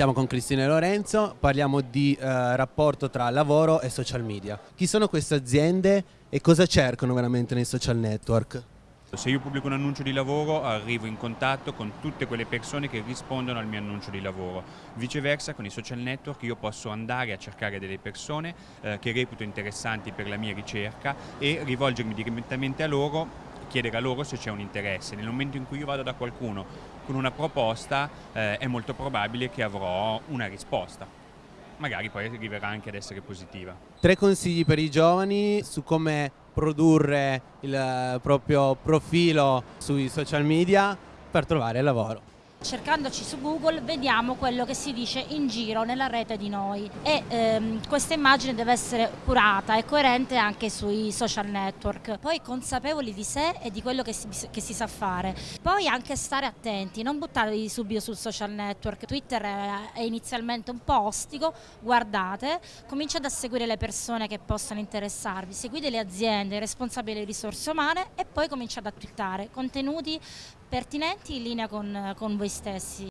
Siamo con Cristina e Lorenzo, parliamo di eh, rapporto tra lavoro e social media. Chi sono queste aziende e cosa cercano veramente nei social network? Se io pubblico un annuncio di lavoro arrivo in contatto con tutte quelle persone che rispondono al mio annuncio di lavoro. Viceversa con i social network io posso andare a cercare delle persone eh, che reputo interessanti per la mia ricerca e rivolgermi direttamente a loro chiedere a loro se c'è un interesse. Nel momento in cui io vado da qualcuno con una proposta eh, è molto probabile che avrò una risposta. Magari poi arriverà anche ad essere positiva. Tre consigli per i giovani su come produrre il proprio profilo sui social media per trovare lavoro. Cercandoci su Google vediamo quello che si dice in giro nella rete di noi. E ehm, questa immagine deve essere curata e coerente anche sui social network, poi consapevoli di sé e di quello che si, che si sa fare, poi anche stare attenti, non buttarli subito sul social network, Twitter è, è inizialmente un po' ostico, guardate, cominciate a seguire le persone che possano interessarvi, seguite le aziende, i responsabili delle risorse umane e poi cominciate a twittare contenuti pertinenti in linea con, con voi stessi.